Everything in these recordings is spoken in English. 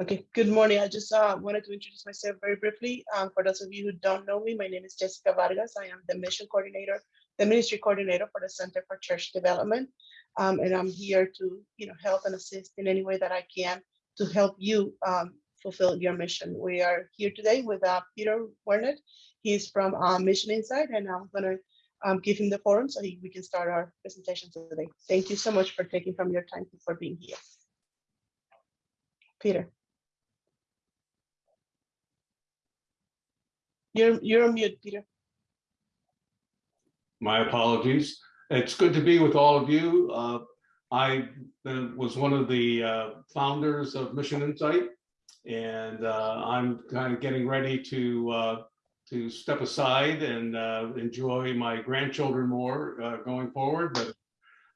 Okay, good morning. I just uh, wanted to introduce myself very briefly. Um, for those of you who don't know me, my name is Jessica Vargas. I am the mission coordinator, the ministry coordinator for the Center for Church Development. Um, and I'm here to, you know, help and assist in any way that I can to help you um, fulfill your mission. We are here today with uh, Peter Wernet. He's from uh, MissionInsite, and I'm going to um, give him the forum so he, we can start our presentation today. Thank you so much for taking from your time for being here. Peter. You're, you're on mute, Peter. My apologies. It's good to be with all of you. Uh, I uh, was one of the uh, founders of MissionInsite, and uh, I'm kind of getting ready to uh, to step aside and uh, enjoy my grandchildren more going forward. But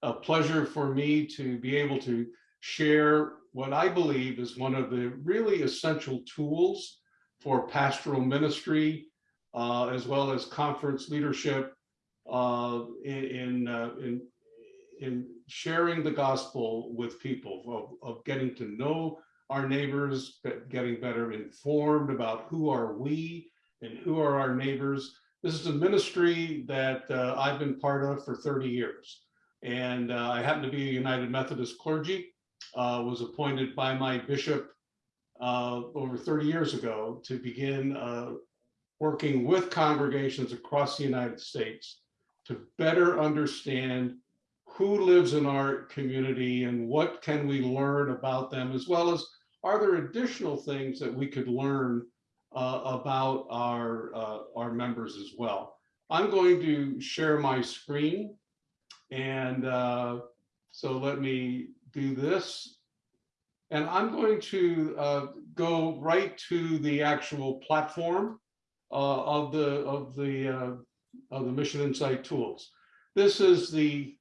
a pleasure for me to be able to share what I believe is one of the really essential tools for pastoral ministry, uh, as well as conference leadership uh, in, in, uh, in, in, sharing the gospel with people, of, of getting to know our neighbors, getting better informed about who are we and who are our neighbors. This is a ministry that uh, I've been part of for 30 years. And uh, I happen to be a United Methodist clergy, uh, was appointed by my bishop uh, over 30 years ago to begin uh, working with congregations across the United States to better understand who lives in our community and what can we learn about them, as well as are there additional things that we could learn uh, about our, uh, our members as well. I'm going to share my screen. And uh, so let me do this. And I'm going to uh, go right to the actual platform of the of the uh, of the MissionInsite tools. This is the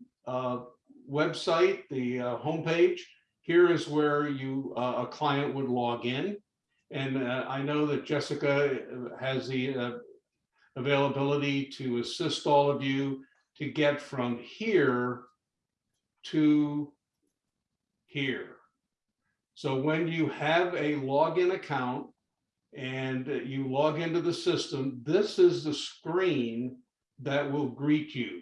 website, the homepage. Here is where you a client would log in. And uh, I know that Jessica has the uh, availability to assist all of you to get from here to here. So when you have a login account and you log into the system, this is the screen that will greet you.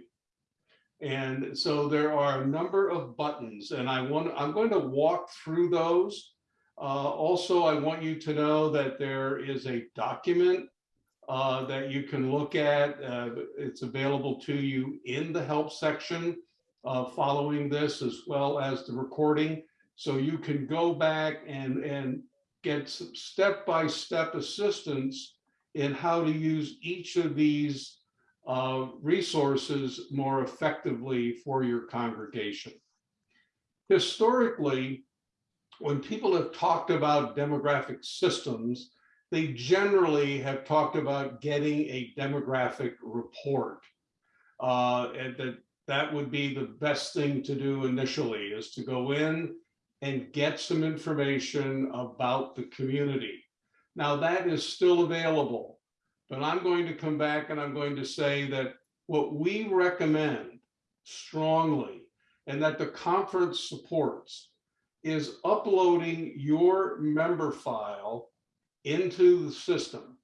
And so there are a number of buttons and I want I'm going to walk through those uh, also, I want you to know that there is a document uh, that you can look at. Uh, it's available to you in the help section uh, following this, as well as the recording. So you can go back and, and get step-by-step -step assistance in how to use each of these uh, resources more effectively for your congregation. Historically, when people have talked about demographic systems, they generally have talked about getting a demographic report. Uh, and that that would be the best thing to do initially is to go in and get some information about the community. Now that is still available, but I'm going to come back and I'm going to say that what we recommend strongly and that the conference supports is uploading your member file into the system.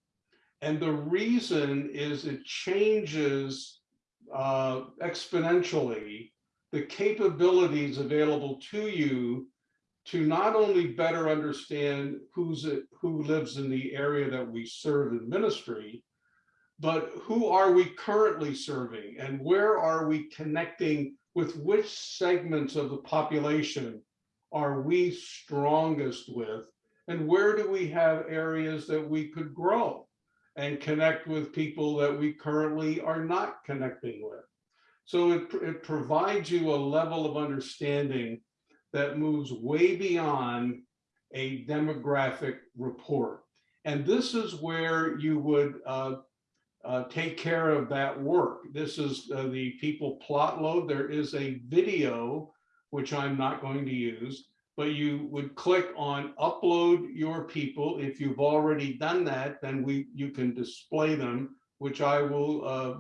And the reason is it changes uh, exponentially the capabilities available to you to not only better understand who's it, who lives in the area that we serve in ministry, but who are we currently serving and where are we connecting with which segments of the population are we strongest with and where do we have areas that we could grow and connect with people that we currently are not connecting with. So it, it provides you a level of understanding that moves way beyond a demographic report. And this is where you would uh, uh, take care of that work. This is uh, the people plot load. There is a video which I'm not going to use, but you would click on upload your people. If you've already done that, then we you can display them, which I will uh,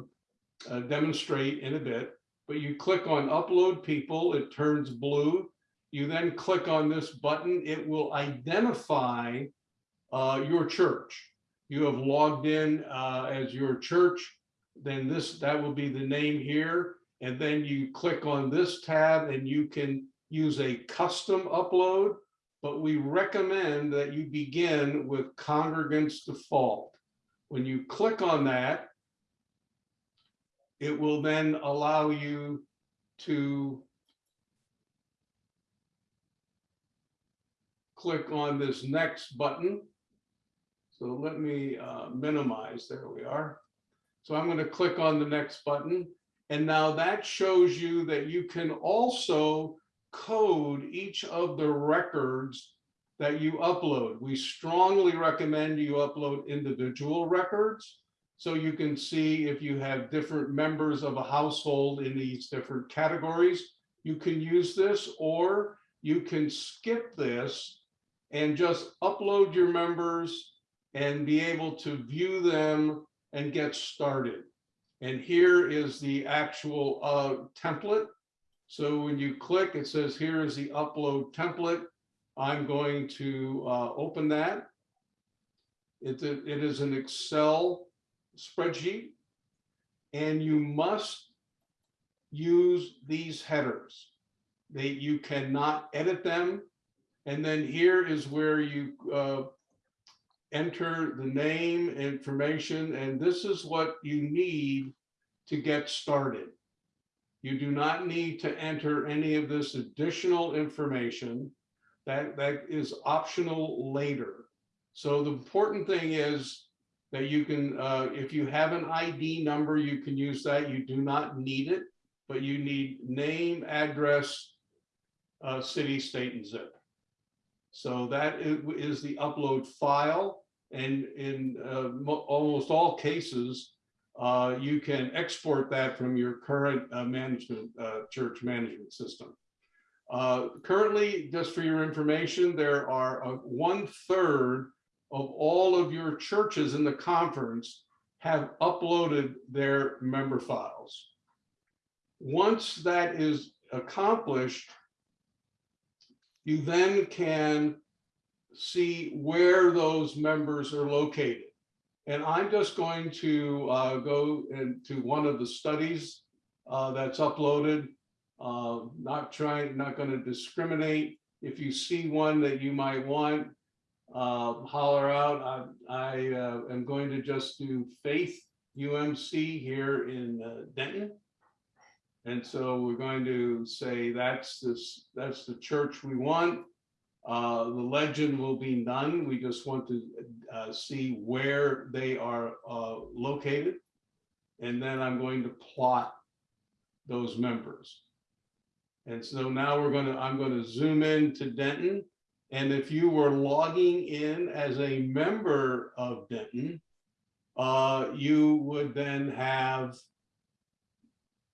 uh, demonstrate in a bit. But you click on upload people, it turns blue. You then click on this button, it will identify uh, your church. You have logged in uh, as your church, then this, that will be the name here. And then you click on this tab and you can use a custom upload, but we recommend that you begin with congregants default. When you click on that, it will then allow you to click on this next button. So let me uh, minimize, there we are. So I'm going to click on the next button. And now that shows you that you can also code each of the records that you upload. We strongly recommend you upload individual records. So you can see if you have different members of a household in these different categories, you can use this or you can skip this and just upload your members and be able to view them and get started. And here is the actual uh, template. So when you click, it says here is the upload template. I'm going to uh, open that. It, it is an Excel spreadsheet. And you must use these headers. They, you cannot edit them. And then here is where you uh, enter the name, information, and this is what you need to get started. You do not need to enter any of this additional information. That, that is optional later. So the important thing is that you can, uh, if you have an ID number, you can use that. You do not need it, but you need name, address, uh, city, state, and zip. So that is, the upload file. And in uh, almost all cases, uh, you can export that from your current uh, management, uh, church management system. Uh, currently, just for your information, there are uh, one third of all of your churches in the conference have uploaded their member files. Once that is accomplished, you then can see where those members are located. And I'm just going to uh, go into one of the studies uh, that's uploaded. Uh, not trying, not going to discriminate. If you see one that you might want, uh, holler out. I, I uh, am going to just do Faith UMC here in uh, Denton. And so we're going to say that's this, that's the church we want. Uh, the legend will be none. We just want to uh, see where they are uh, located. And then I'm going to plot those members. And so now we're going to, I'm going to zoom in to Denton. And if you were logging in as a member of Denton, uh, you would then have,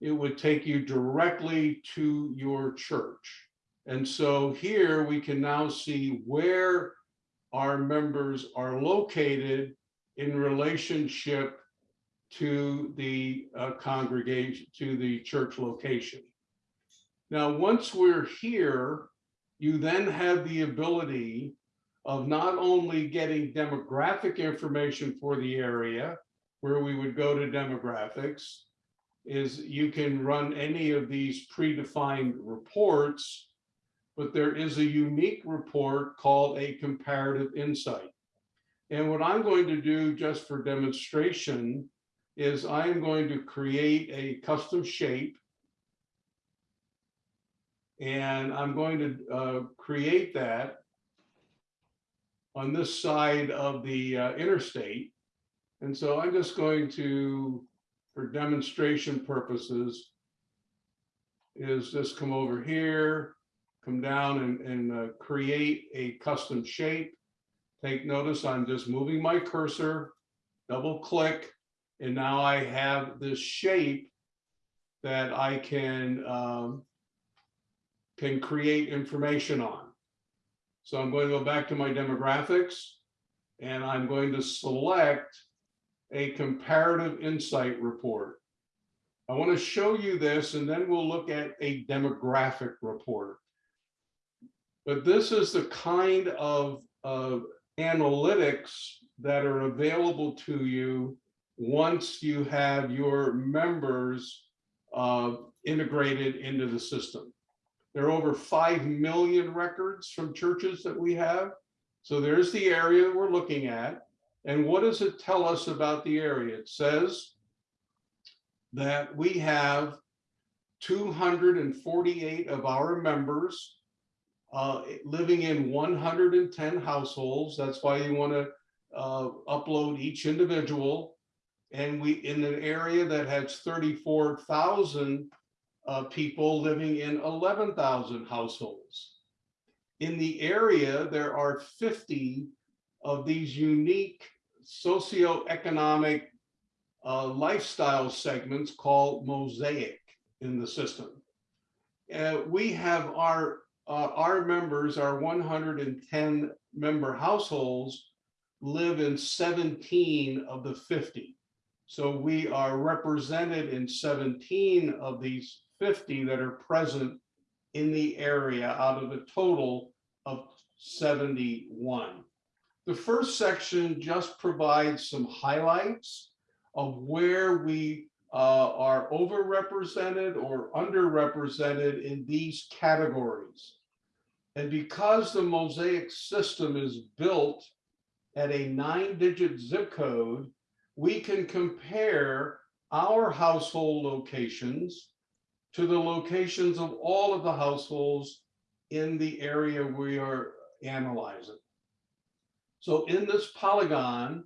it would take you directly to your church. And so here we can now see where our members are located in relationship to the uh, congregation, to the church location. Now, once we're here, you then have the ability of not only getting demographic information for the area, where we would go to demographics, is you can run any of these predefined reports but there is a unique report called a comparative insight. And what I'm going to do just for demonstration is I'm going to create a custom shape. And I'm going to uh, create that on this side of the uh, interstate. And so I'm just going to, for demonstration purposes, is just come over here, come down and, and uh, create a custom shape. Take notice, I'm just moving my cursor, double click, and now I have this shape that I can, um, can create information on. So I'm going to go back to my demographics and I'm going to select a comparative insight report. I want to show you this and then we'll look at a demographic report. But this is the kind of, of analytics that are available to you once you have your members uh, integrated into the system. There are over 5 million records from churches that we have. So there's the area we're looking at. And what does it tell us about the area? It says that we have 248 of our members uh, living in 110 households. That's why you want to uh, upload each individual. And we, in an area that has 34,000 uh, people living in 11,000 households. In the area, there are 50 of these unique socioeconomic uh, lifestyle segments called mosaic in the system. Uh, we have our uh, our members, our 110 member households live in 17 of the 50. So we are represented in 17 of these 50 that are present in the area out of a total of 71. The first section just provides some highlights of where we uh, are overrepresented or underrepresented in these categories. And because the Mosaic system is built at a nine digit zip code, we can compare our household locations to the locations of all of the households in the area we are analyzing. So in this polygon,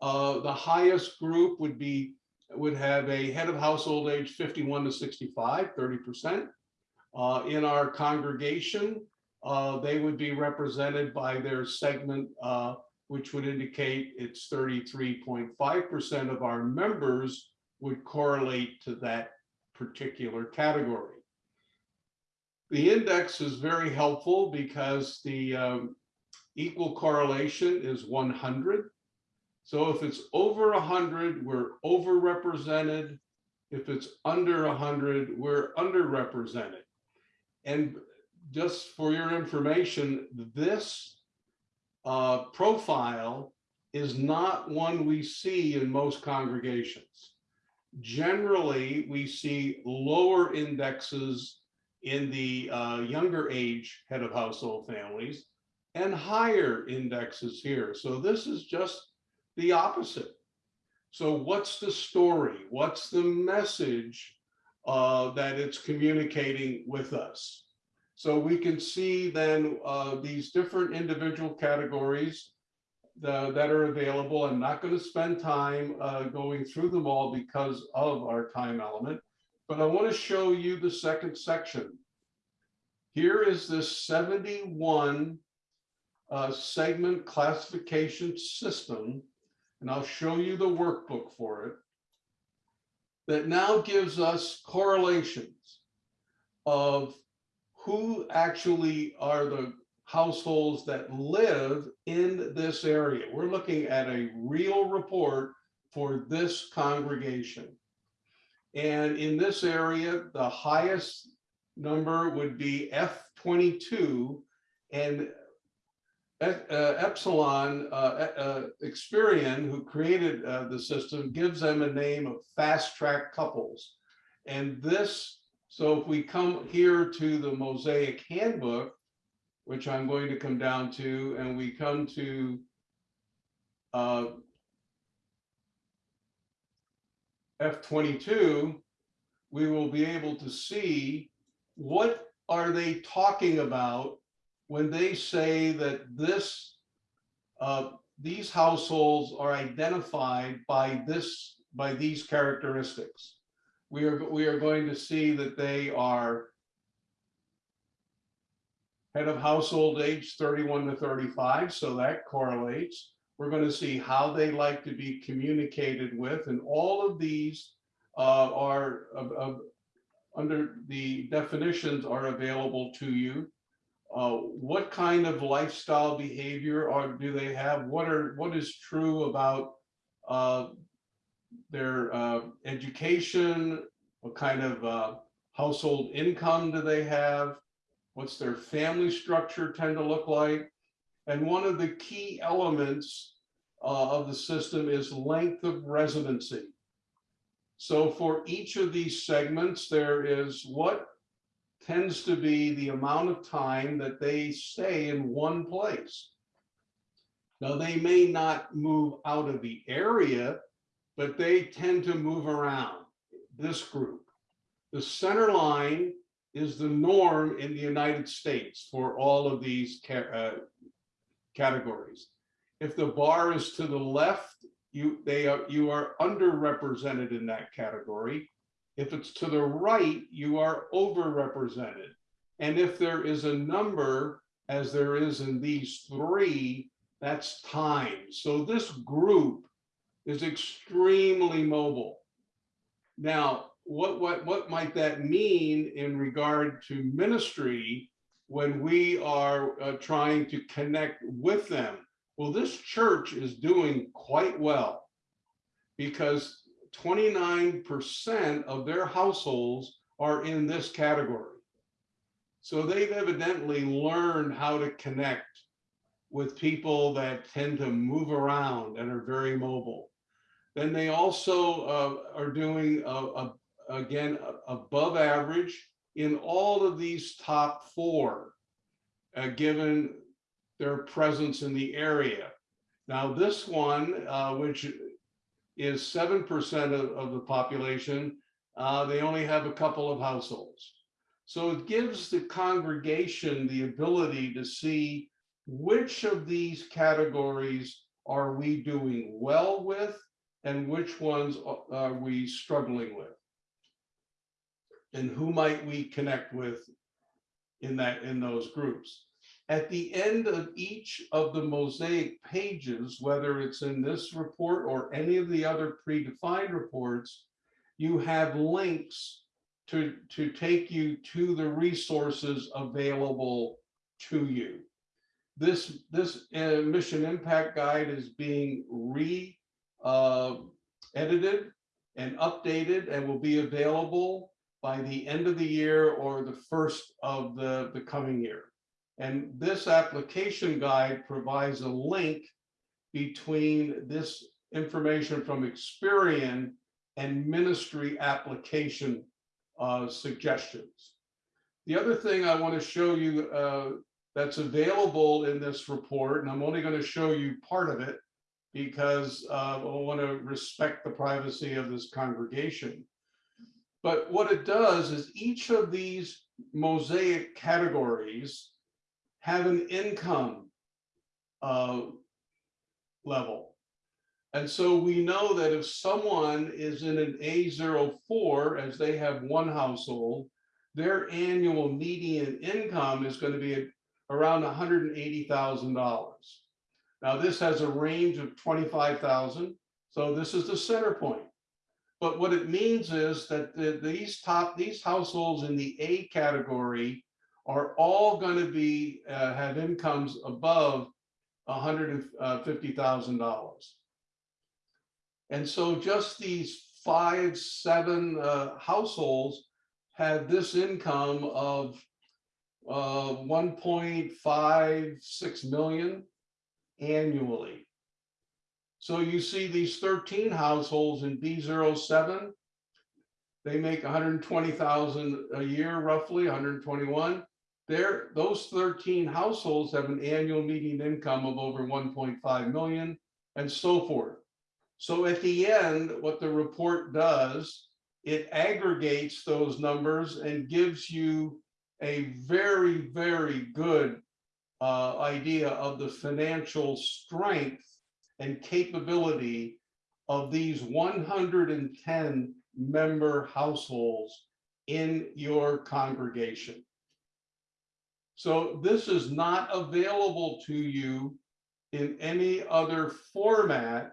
uh, the highest group would be would have a head of household age 51 to 65, 30%. Uh, in our congregation, uh, they would be represented by their segment, uh, which would indicate it's 33.5% of our members would correlate to that particular category. The index is very helpful because the um, equal correlation is 100. So if it's over 100, we're overrepresented. If it's under 100, we're underrepresented. And just for your information, this uh, profile is not one we see in most congregations. Generally, we see lower indexes in the uh, younger age head of household families and higher indexes here. So this is just the opposite. So what's the story? What's the message uh, that it's communicating with us? So we can see then uh, these different individual categories the, that are available. I'm not going to spend time uh, going through them all because of our time element, but I want to show you the second section. Here is this 71 uh, segment classification system and I'll show you the workbook for it, that now gives us correlations of who actually are the households that live in this area. We're looking at a real report for this congregation. And in this area, the highest number would be F22. And Epsilon uh, uh, Experian, who created uh, the system, gives them a name of fast track couples. And this, so if we come here to the Mosaic Handbook, which I'm going to come down to, and we come to uh, F22, we will be able to see what are they talking about when they say that this, uh, these households are identified by this, by these characteristics. We are, we are going to see that they are head of household age 31 to 35, so that correlates. We're going to see how they like to be communicated with, and all of these uh, are uh, under the definitions are available to you uh, what kind of lifestyle behavior or do they have? What are what is true about uh, their uh, education? What kind of uh, household income do they have? What's their family structure tend to look like? And one of the key elements uh, of the system is length of residency. So for each of these segments, there is what tends to be the amount of time that they stay in one place. Now, they may not move out of the area, but they tend to move around this group. The center line is the norm in the United States for all of these uh, categories. If the bar is to the left, you they are you are underrepresented in that category. If it's to the right, you are overrepresented. And if there is a number, as there is in these three, that's time. So this group is extremely mobile. Now, what, what, what might that mean in regard to ministry when we are uh, trying to connect with them? Well, this church is doing quite well because 29% of their households are in this category. So they've evidently learned how to connect with people that tend to move around and are very mobile. Then they also uh, are doing, uh, uh, again, above average in all of these top four, uh, given their presence in the area. Now, this one, uh, which is 7% of, of the population, uh, they only have a couple of households. So it gives the congregation the ability to see which of these categories are we doing well with and which ones are we struggling with? And who might we connect with in that in those groups? At the end of each of the mosaic pages, whether it's in this report or any of the other predefined reports, you have links to, to take you to the resources available to you. This, this uh, mission impact guide is being re uh, edited and updated and will be available by the end of the year or the first of the, the coming year. And this application guide provides a link between this information from Experian and ministry application uh, suggestions. The other thing I want to show you uh, that's available in this report, and I'm only going to show you part of it because uh, I want to respect the privacy of this congregation. But what it does is each of these mosaic categories have an income uh, level. And so we know that if someone is in an A04, as they have one household, their annual median income is going to be around $180,000. Now this has a range of 25,000. So this is the center point. But what it means is that the, these top, these households in the A category are all going to be, uh, have incomes above $150,000. And so just these five, seven uh, households have this income of uh, 1.56 million annually. So you see these 13 households in B07, they make 120,000 a year, roughly 121. There, those 13 households have an annual median income of over 1.5 million and so forth. So at the end, what the report does, it aggregates those numbers and gives you a very, very good uh, idea of the financial strength and capability of these 110 member households in your congregation. So this is not available to you in any other format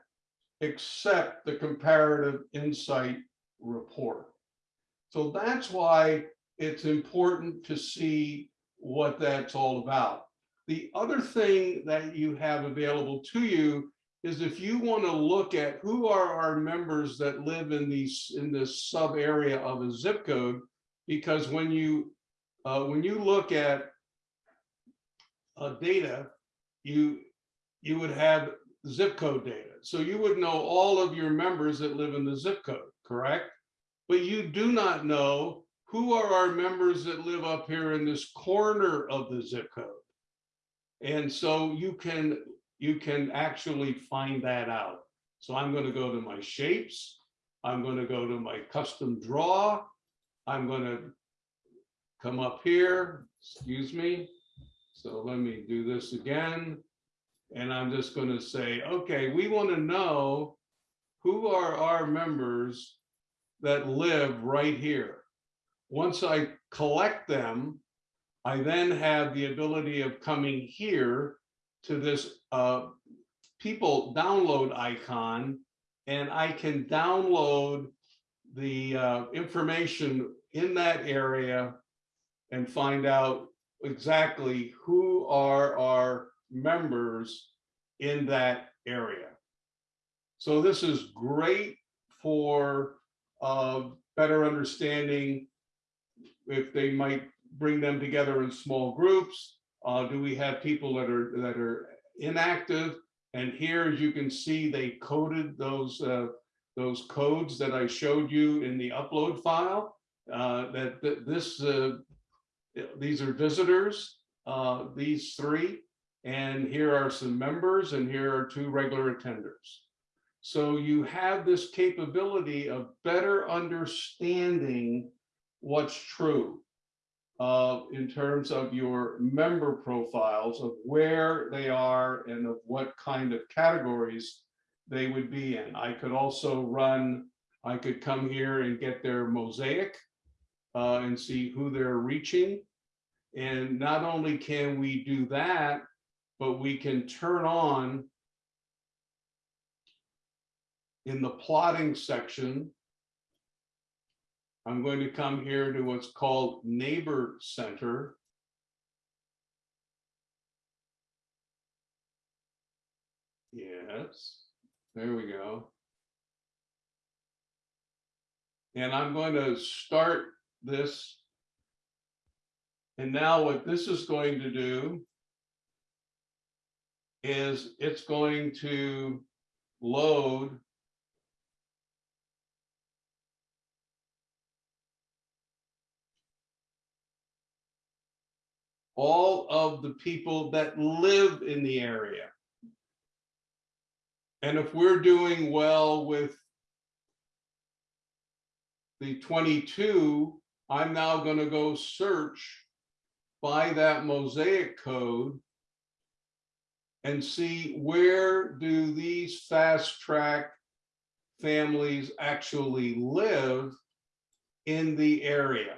except the comparative insight report. So that's why it's important to see what that's all about. The other thing that you have available to you is if you want to look at who are our members that live in these in this sub area of a zip code, because when you uh, when you look at uh, data, you, you would have zip code data. So you would know all of your members that live in the zip code, correct? But you do not know who are our members that live up here in this corner of the zip code. And so you can, you can actually find that out. So I'm going to go to my shapes. I'm going to go to my custom draw. I'm going to come up here, excuse me. So let me do this again. And I'm just going to say, okay, we want to know who are our members that live right here. Once I collect them, I then have the ability of coming here to this uh, people download icon, and I can download the uh, information in that area and find out exactly who are our members in that area. So this is great for uh, better understanding if they might bring them together in small groups. Uh, do we have people that are that are inactive? And here, as you can see, they coded those uh, those codes that I showed you in the upload file. Uh, that, that this uh, these are visitors, uh, these three, and here are some members, and here are two regular attenders. So you have this capability of better understanding what's true uh, in terms of your member profiles of where they are and of what kind of categories they would be in. I could also run, I could come here and get their mosaic uh, and see who they're reaching. And not only can we do that, but we can turn on in the plotting section. I'm going to come here to what's called Neighbor Center. Yes, there we go. And I'm going to start this. And now what this is going to do is it's going to load all of the people that live in the area. And if we're doing well with the 22, I'm now going to go search by that mosaic code and see where do these fast track families actually live in the area.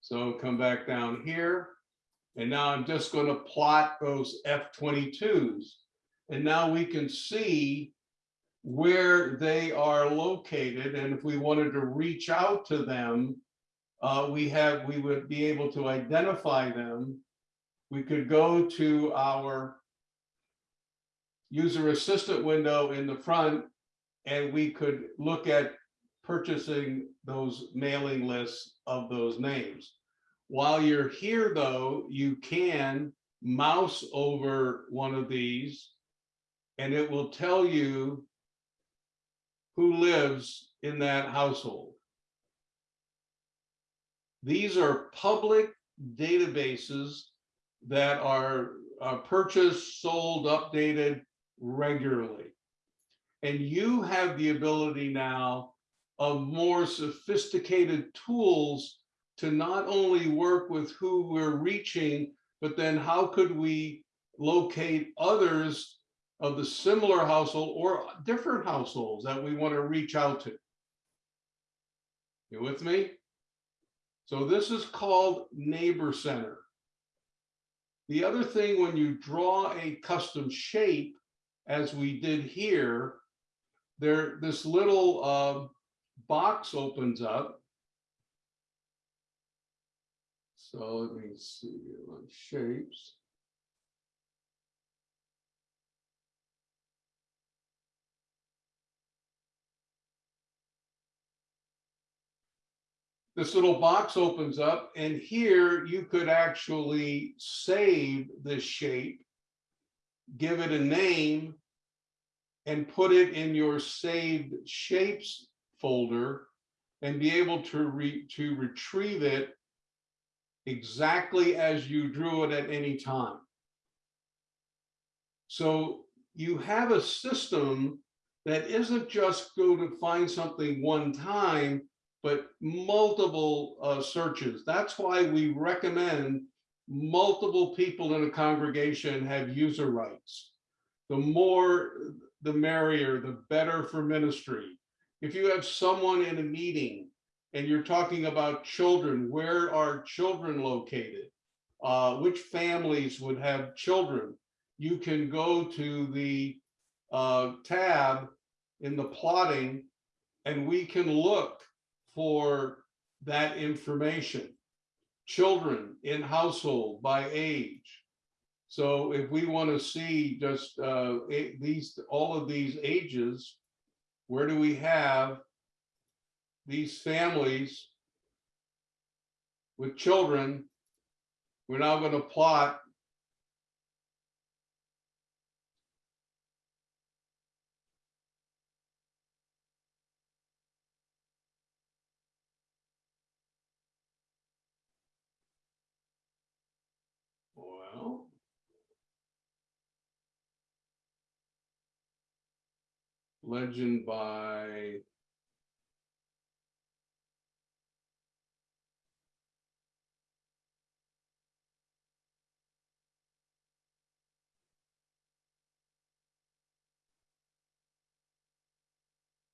So come back down here. And now I'm just going to plot those F-22s. And now we can see where they are located. And if we wanted to reach out to them, uh, we have we would be able to identify them. We could go to our user assistant window in the front and we could look at purchasing those mailing lists of those names. While you're here, though, you can mouse over one of these and it will tell you who lives in that household. These are public databases that are uh, purchased, sold, updated regularly. And you have the ability now of more sophisticated tools to not only work with who we're reaching, but then how could we locate others of the similar household or different households that we want to reach out to. You with me? So this is called Neighbor Center. The other thing, when you draw a custom shape, as we did here, there this little uh, box opens up. So let me see shapes. This little box opens up and here you could actually save this shape, give it a name, and put it in your saved shapes folder and be able to re, to retrieve it exactly as you drew it at any time. So you have a system that isn't just go to find something one time, but multiple uh, searches. That's why we recommend multiple people in a congregation have user rights. The more, the merrier, the better for ministry. If you have someone in a meeting and you're talking about children, where are children located? Uh, which families would have children? You can go to the uh, tab in the plotting and we can look for that information. Children in household by age. So if we want to see just uh, a- these, all of these ages, where do we have these families with children? We're now going to plot Well. Legend by.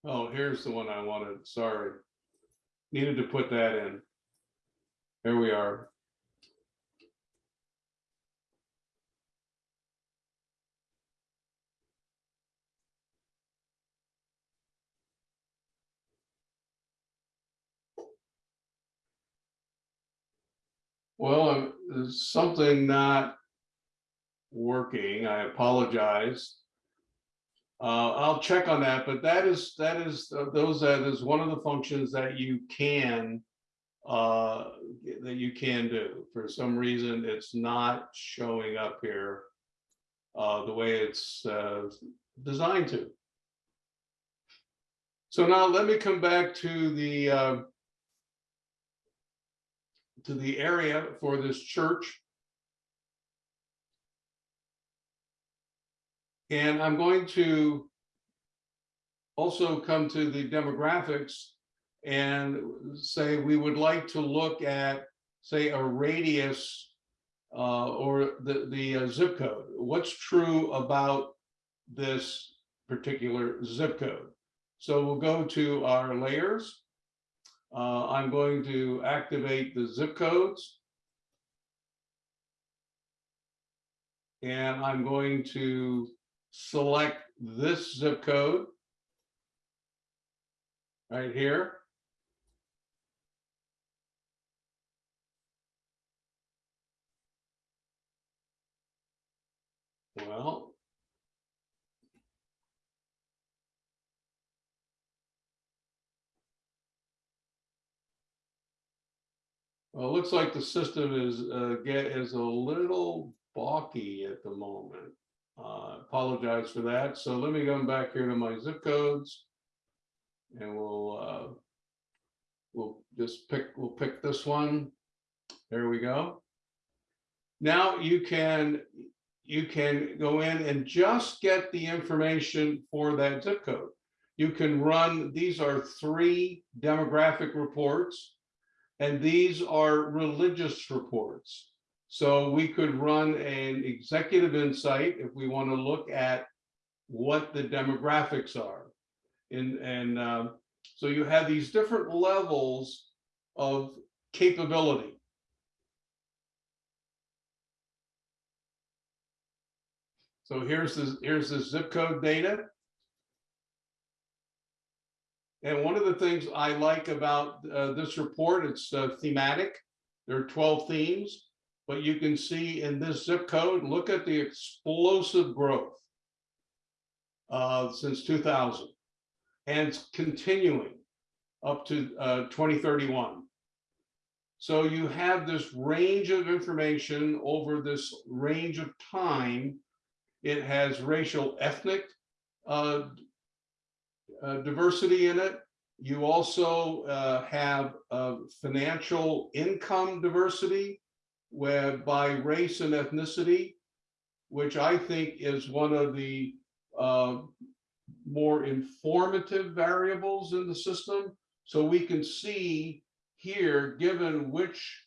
Oh, here's the one I wanted, sorry. Needed to put that in. Here we are. Well, something not working. I apologize. Uh, I'll check on that, but that is, that is, uh, those, that is one of the functions that you can uh, that you can do. For some reason, it's not showing up here uh, the way it's uh, designed to. So now let me come back to the uh, to the area for this church. And I'm going to also come to the demographics and say we would like to look at, say, a radius uh, or the, the uh, zip code. What's true about this particular zip code? So we'll go to our layers. Uh, I'm going to activate the zip codes. And I'm going to select this zip code right here. Well, Well, it looks like the system is, uh, get, is a little balky at the moment. Uh, apologize for that. So let me go back here to my zip codes. And we'll, uh, we'll just pick, we'll pick this one. There we go. Now you can, you can go in and just get the information for that zip code. You can run, these are three demographic reports. And these are religious reports. So we could run an executive insight if we want to look at what the demographics are. And, and uh, so you have these different levels of capability. So here's the, here's the zip code data. And one of the things I like about uh, this report, it's uh, thematic. There are 12 themes, but you can see in this zip code, look at the explosive growth uh, since 2000. And it's continuing up to uh, 2031. So you have this range of information over this range of time. It has racial ethnic uh, diversity in it. You also uh, have uh, financial income diversity where by race and ethnicity, which I think is one of the uh, more informative variables in the system. So we can see here, given which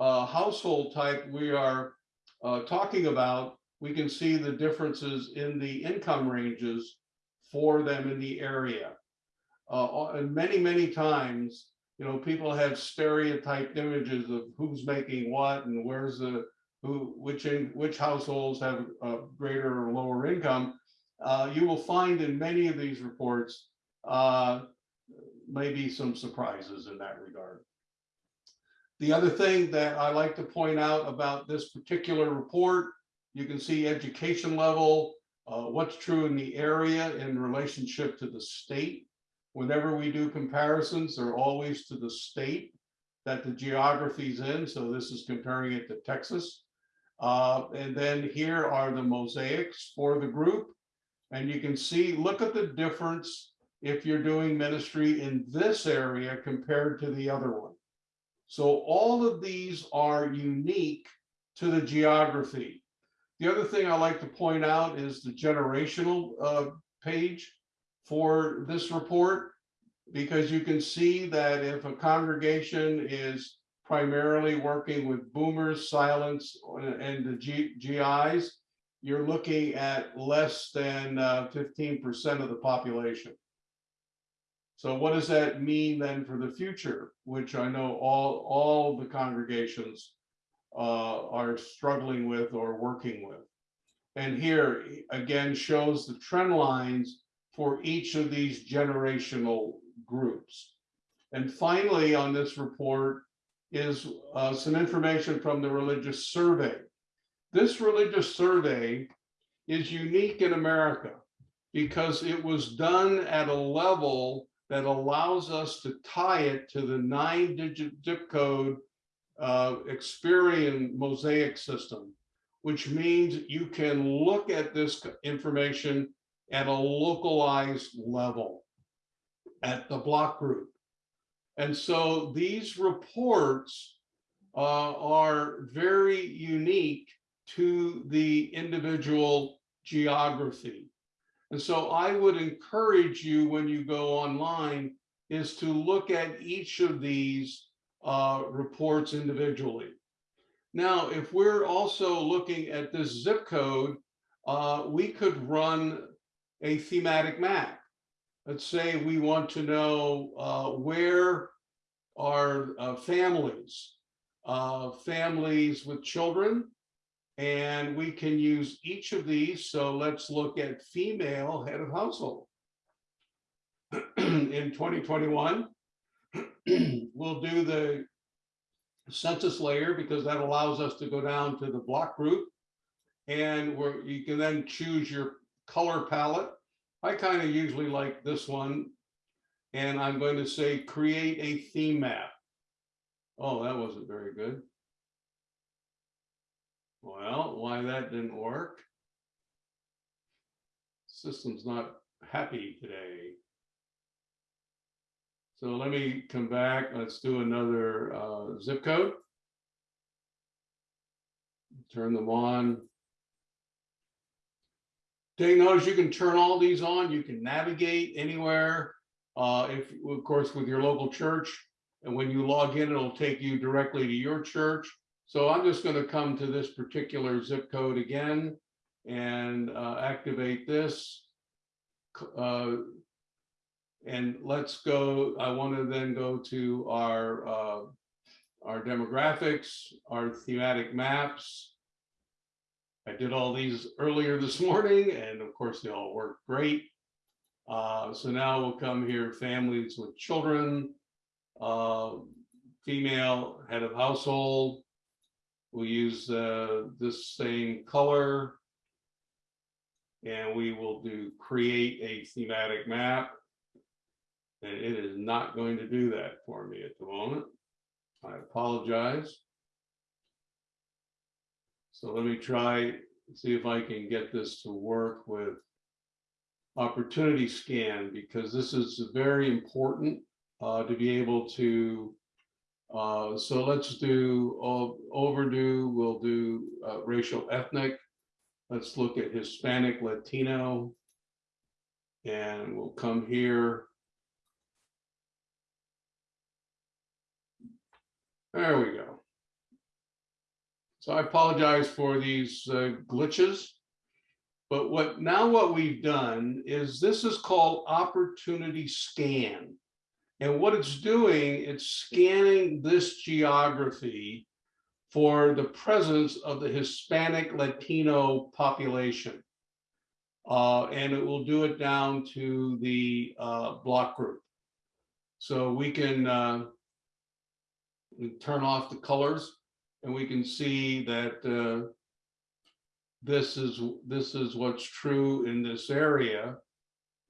uh, household type we are talking about, we can see the differences in the income ranges for them in the area. Uh, and many, many times, you know, people have stereotyped images of who's making what and where's the, who, which, in, which households have a greater or lower income. Uh, you will find in many of these reports, uh, maybe some surprises in that regard. The other thing that I like to point out about this particular report, you can see education level, uh, what's true in the area in relationship to the state. Whenever we do comparisons, they're always to the state that the geography's in. So this is comparing it to Texas. Uh, and then here are the mosaics for the group. And you can see, look at the difference if you're doing ministry in this area compared to the other one. So all of these are unique to the geography. The other thing I like to point out is the generational uh, page for this report, because you can see that if a congregation is primarily working with boomers, silents, and the G GIs, you're looking at less than 15% of the population. So what does that mean then for the future, which I know all, all the congregations uh, are struggling with or working with. And here again shows the trend lines for each of these generational groups. And finally, on this report is uh, some information from the religious survey. This religious survey is unique in America because it was done at a level that allows us to tie it to the nine digit zip code uh, Experian mosaic system, which means you can look at this information at a localized level at the block group. And so these reports uh, are very unique to the individual geography. And so I would encourage you when you go online is to look at each of these uh, reports individually. Now, if we're also looking at this zip code, uh, we could run a thematic map. Let's say we want to know uh, where are uh, families, uh, families with children, and we can use each of these. So let's look at female head of household. In 2021, we'll do the census layer because that allows us to go down to the block group. And where you can then choose your color palette. I kind of usually like this one. And I'm going to say create a theme map. Oh, that wasn't very good. Well, why that didn't work? System's not happy today. So let me come back. Let's do another uh, zip code. Turn them on. Take notice you can turn all these on. You can navigate anywhere. Uh, if, of course, with your local church. And when you log in, it'll take you directly to your church. So I'm just going to come to this particular zip code again and uh, activate this. Uh, and let's go, I want to then go to our, uh, our demographics, our thematic maps. I did all these earlier this morning, and of course they all work great. Uh, so now we'll come here, families with children, uh, female head of household, We'll use uh, this same color. And we will do create a thematic map. And it is not going to do that for me at the moment. I apologize. So let me try, see if I can get this to work with opportunity scan, because this is very important uh, to be able to uh, so let's do o- overdue, we'll do uh, racial ethnic. Let's look at Hispanic, Latino. And we'll come here. There we go. So I apologize for these uh, glitches. But what, now what we've done is this is called opportunity scan. And what it's doing, it's scanning this geography for the presence of the Hispanic Latino population. Uh, and it will do it down to the uh, block group. So we can we turn off the colors and we can see that uh, this is this is what's true in this area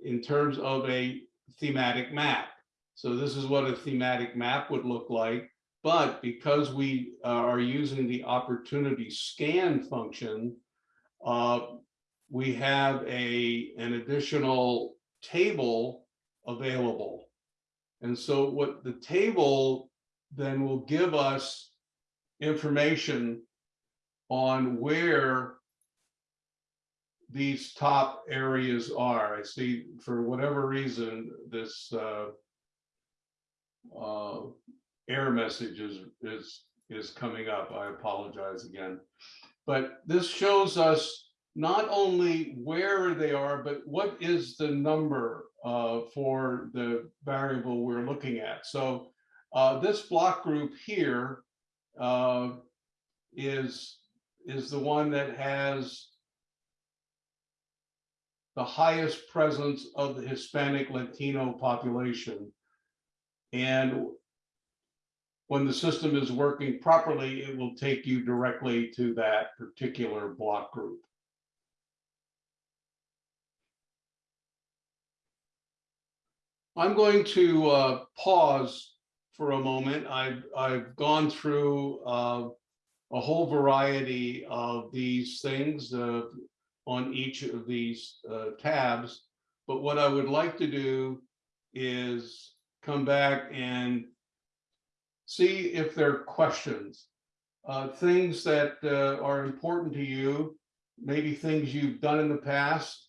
in terms of a thematic map. So this is what a thematic map would look like. But because we uh, are using the opportunity scan function, uh, we have a, an additional table available. And so what the table then will give us information on where these top areas are. I see for whatever reason, this uh, uh, error message is, is, is coming up. I apologize again. But this shows us not only where they are, but what is the number uh, for the variable we're looking at. So uh, this block group here uh, is is the one that has the highest presence of the Hispanic Latino population. And when the system is working properly, it will take you directly to that particular block group. I'm going to uh, pause for a moment. I've, I've gone through uh, a whole variety of these things uh, on each of these uh, tabs. But what I would like to do is come back and see if there are questions, uh, things that uh, are important to you, maybe things you've done in the past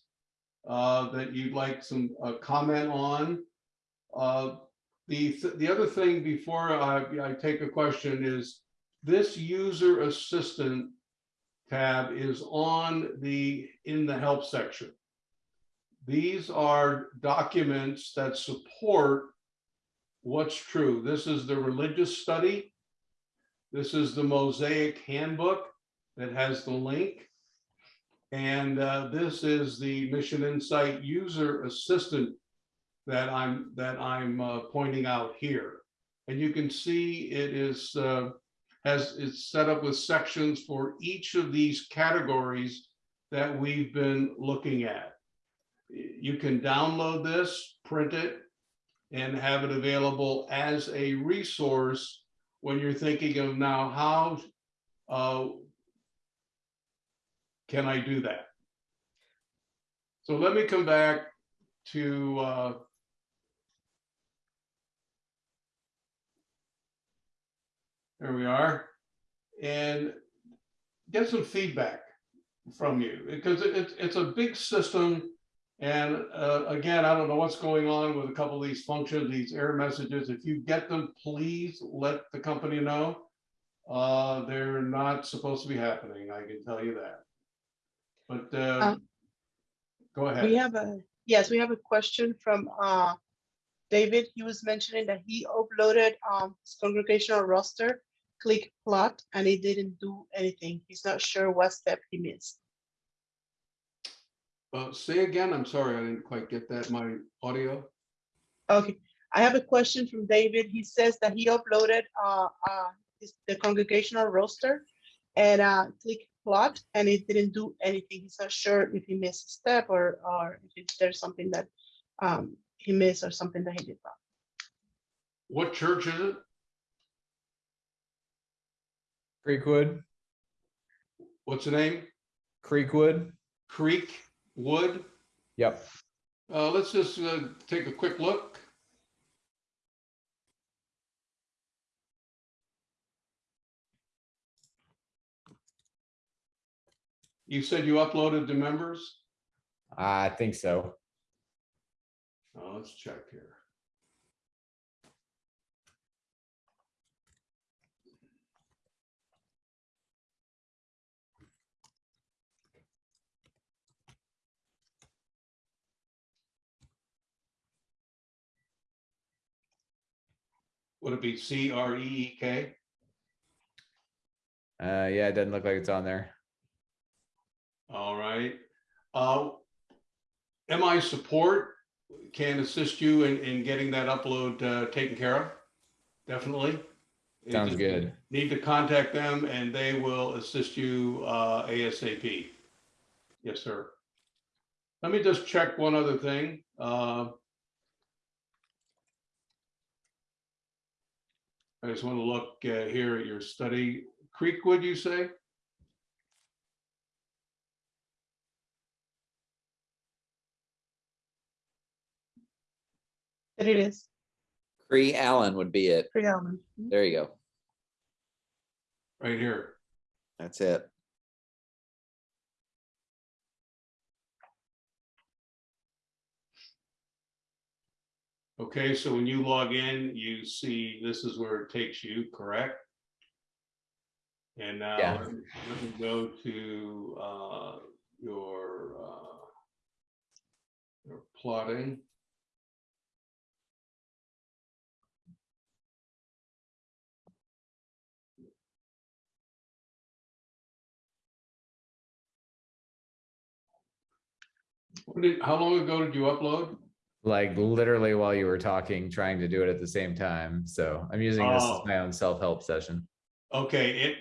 uh, that you'd like some comment on. The th the other thing before I, I take a question is this user assistant tab is on the in the help section. These are documents that support what's true. This is the religious study. This is the Mosaic Handbook that has the link. And uh, this is the MissionInsite User Assistant that I'm that I'm uh, pointing out here. And you can see it is uh, has it's set up with sections for each of these categories that we've been looking at. You can download this, print it, and have it available as a resource when you're thinking of now how uh, can I do that? So let me come back to uh, there we are and get some feedback from you because it, it's it's a big system and uh, again, I don't know what's going on with a couple of these functions, these error messages. If you get them, please let the company know. Uh, they're not supposed to be happening. I can tell you that. But uh, Uh, go ahead. We have a, yes, we have a question from uh, David. He was mentioning that he uploaded um, his congregational roster, click plot, and it didn't do anything. He's not sure what step he missed. Uh, say again. I'm sorry, I didn't quite get that. My audio. Okay, I have a question from David. He says that he uploaded uh, uh, his- the congregational roster and uh, click plot, and it didn't do anything. He's not sure if he missed a step or, or if there's something that um, he missed or something that he did wrong. What church is it? Creekwood, What's the name? Creekwood. Creek Wood? Yep. Uh, let's just, uh, take a quick look. You said you uploaded the members? I think so. Oh, let's check here. Would it be C R E E K? Uh, yeah, it doesn't look like it's on there. All right. Uh, MI support can assist you in, in getting that upload uh, taken care of. Definitely. Sounds good. Need to contact them and they will assist you uh, ASAP. Yes, sir. Let me just check one other thing. Uh, I just want to look uh, here at your study. Creekwood, you say? There it is, Cree Allen would be it. Free Allen. There you go. Right here. That's it. Okay, so when you log in, you see this is where it takes you, correct? And now Yeah. let me let me go to uh, your uh, your plotting. What did, how long ago did you upload? Like literally while you were talking, trying to do it at the same time. So I'm using this as Oh. my own self-help session. Okay, it,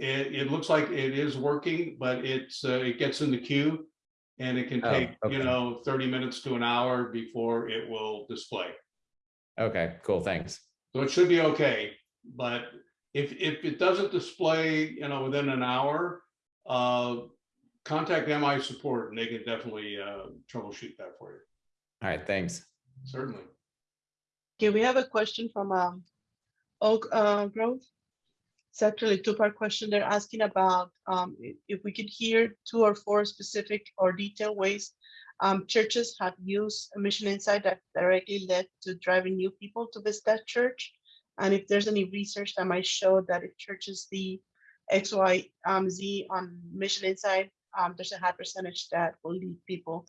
it, it looks like it is working, but it's, uh, it gets in the queue. And it can Oh, take, you know, thirty minutes to an hour before it will display. Okay, cool, thanks. So it should be okay, but if, if it doesn't display, you know, within an hour, uh, contact MI support and they can definitely, uh, troubleshoot that for you, All right, thanks. certainly. Okay, we have a question from um, Oak uh, Grove. It's actually a two-part question. They're asking about um, if we could hear two or four specific or detailed ways um, churches have used MissionInsite that directly led to driving new people to visit that church. And if there's any research that might show that if churches the XYZ um, on MissionInsite, um, there's a high percentage that will lead people,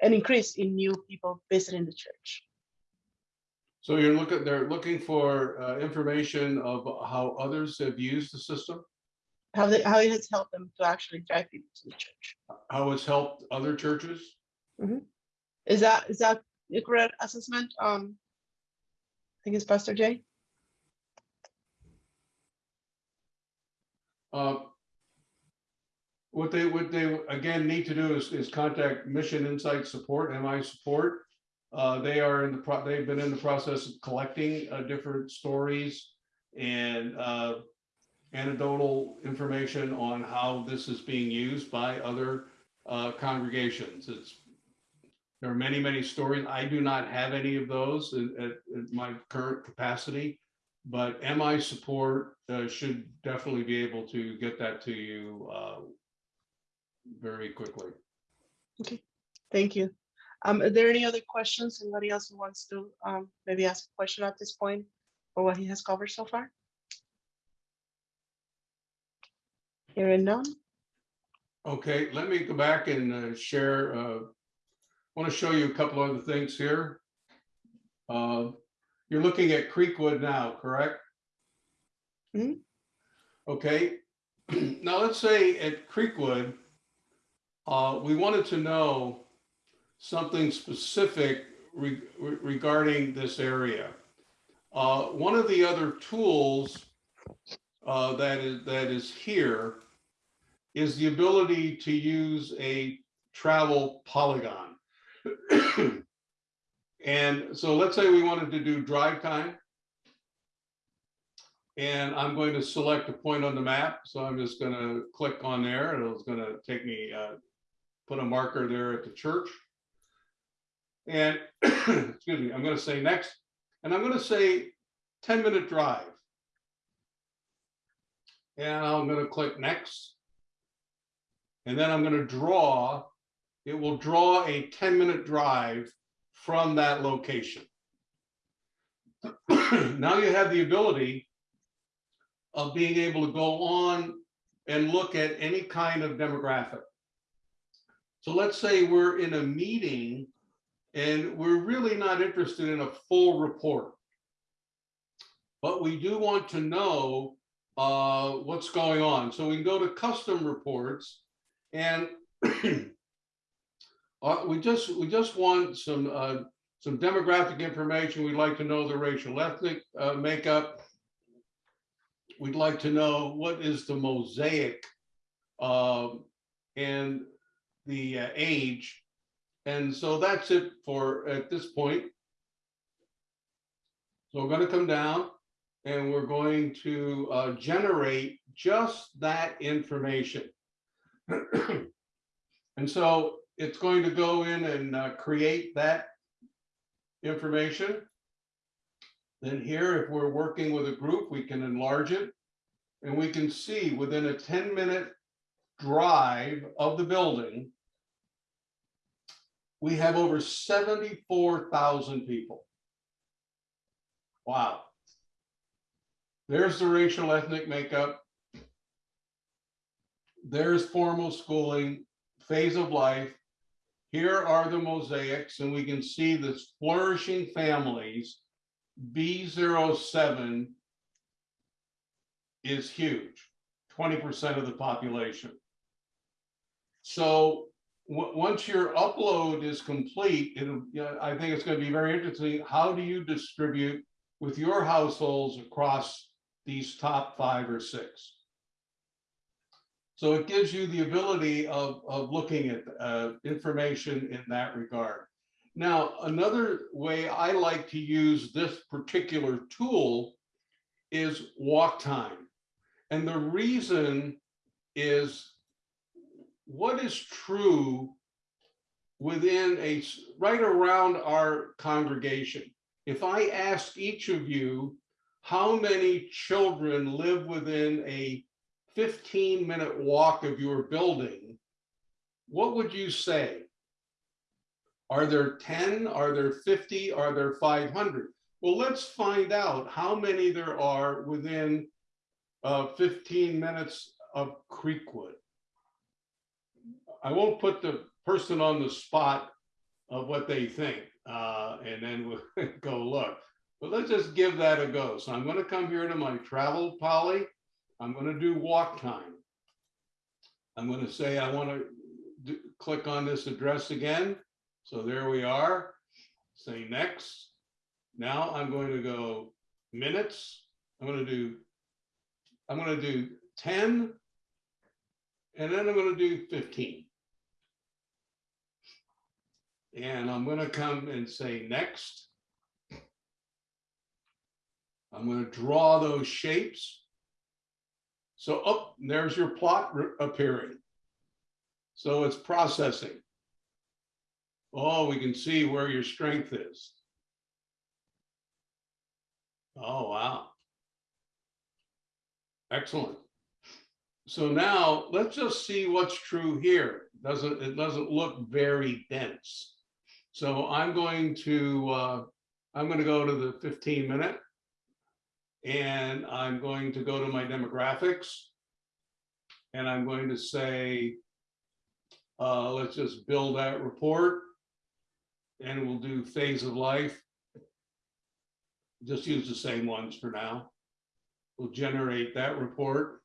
an increase in new people visiting the church. So you're looking, they're looking for, uh, information of how others have used the system, how they, how it has helped them to actually drive people to the church. how it's helped other churches. Is that, is that a correct assessment? Um, I think it's Pastor Jay. Uh, What they, what they, again, need to do is, is contact MissionInsite Support, MI Support. Uh, They are in the, pro. they've been in the process of collecting uh, different stories and uh, anecdotal information on how this is being used by other uh, congregations. It's, there are many, many stories. I do not have any of those in- at, my current capacity. But MI support uh, should definitely be able to get that to you uh, very quickly. Okay, thank you. Um, are there any other questions? Anybody else who wants to, um, maybe ask a question at this point for what he has covered so far? Hearing none. Okay, let me go back and uh, share. uh, Want to show you a couple other things here. Uh, You're looking at Creekwood now, correct? Mhm. Okay, now let's say at Creekwood, uh, we wanted to know something specific re- re- regarding this area. Uh, One of the other tools uh, that is, that is here is the ability to use a travel polygon. And so let's say we wanted to do drive time. And I'm going to select a point on the map, so I'm just gonna click on there, and it's gonna take me, uh, put a marker there at the church. And, excuse me, I'm gonna say next, and I'm gonna say ten minute drive. And I'm gonna click next. And then I'm gonna draw, it will draw a ten minute drive from that location. Now you have the ability of being able to go on and look at any kind of demographic. So let's say we're in a meeting and we're really not interested in a full report. But we do want to know uh, what's going on. So we can go to custom reports and uh, we just, we just want some, uh, some demographic information. We'd like to know the racial ethnic uh, makeup. We'd like to know what is the mosaic um, and the uh, age. And so that's it for at this point. So we're going to come down and we're going to uh, generate just that information. And so it's going to go in and uh, create that information. Then here, if we're working with a group, we can enlarge it. And we can see within a 10 minute drive of the building, we have over 74,000 people. Wow. There's the racial ethnic makeup. There's formal schooling, phase of life. Here are the mosaics, and we can see this flourishing families. B07 is huge, 20% of the population. So once your upload is complete, I think it's going to be very interesting. How do you distribute with your households across these top five or six? So it gives you the ability of, of looking at uh, information in that regard. Now, another way I like to use this particular tool is walk time. And the reason is what is true within a right around our congregation. If I ask each of you, how many children live within a 15 minute walk of your building, what would you say? Are there 10? Are there 50? Are there 500? Well, let's find out how many there are within uh, 15 minutes of Creekwood. I won't put the person on the spot of what they think, uh, and then we'll go look. But let's just give that a go. So I'm going to come here to my travel poly. I'm going to do walk time. I'm going to say I want to do, click on this address again. So there we are. Say next. Now I'm going to go minutes. I'm going to do, I'm going to do 10. And then I'm going to do 15. And I'm going to come and say next. I'm going to draw those shapes. So up there's your plot appearing. So it's processing. Oh, we can see where your strength is. Oh, wow. Excellent. So now let's just see what's true here. Doesn't, it doesn't look very dense. So I'm going to, uh, I'm going to go to the 15 minute. And I'm going to go to my demographics. And I'm going to say, uh, let's just build that report. And we'll do phase of life. Just use the same ones for now. We'll generate that report.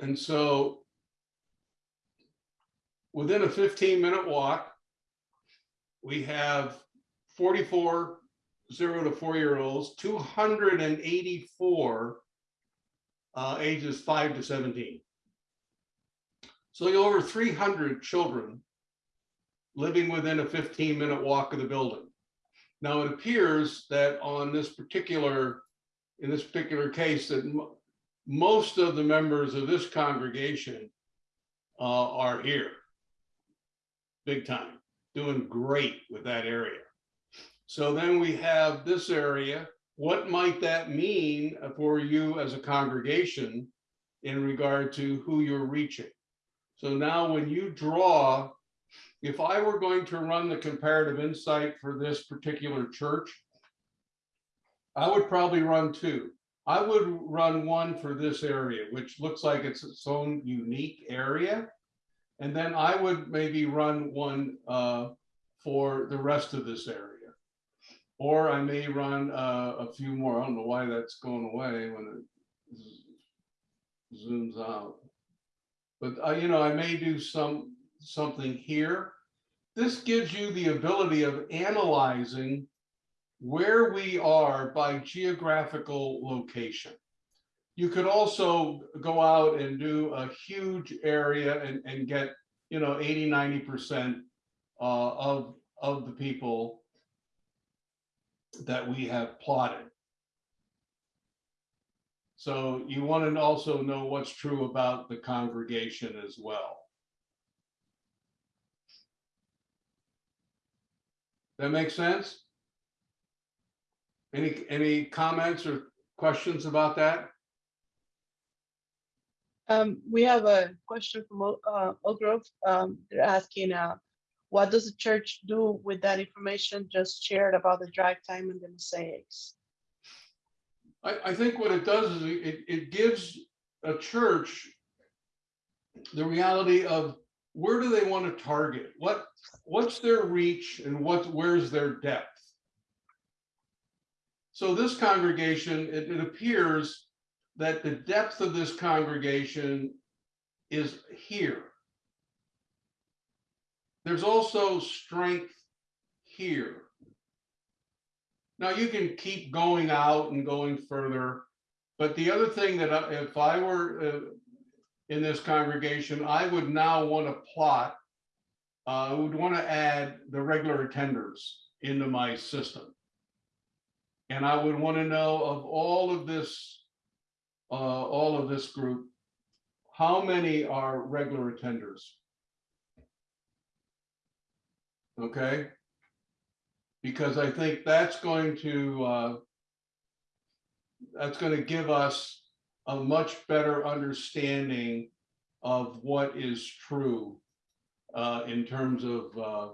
And so within a 15 minute walk, we have 44 zero to four year olds, 284 uh, ages five to seventeen. So you over three hundred children living within a fifteen minute walk of the building. Now, it appears that on this particular, in this particular case, that most of the members of this congregation uh, are here. Big time, doing great with that area. So then we have this area. What might that mean for you as a congregation in regard to who you're reaching? So now when you draw, if I were going to run the comparative insight for this particular church, I would probably run two. I would run one for this area, which looks like it's its own unique area. And then I would maybe run one uh, for the rest of this area. Or I may run uh, a few more. I don't know why that's going away when it zooms out. But uh, you know, I may do some, something here. This gives you the ability of analyzing where we are by geographical location. You could also go out and do a huge area and, and get, you know, 80, 90% uh, of, of the people that we have plotted. So you want to also know what's true about the congregation as well. That makes sense? Any, any comments or questions about that? Um, we have a question from uh, Oak Grove. Um, they're asking, uh, what does the church do with that information just shared about the drive time and the mosaics? I, I think what it does is it, it gives a church the reality of where do they want to target? What, what's their reach and what, where's their depth? So this congregation, it, it appears that the depth of this congregation is here. There's also strength here. Now you can keep going out and going further, but the other thing that I- if I were uh, in this congregation, I would now want to plot. uh, I would want to add the regular attenders into my system. And I would want to know of all of this, uh, all of this group, how many are regular attenders? Okay? Because I think that's going to, uh, that's going to give us a much better understanding of what is true uh, in terms of, uh,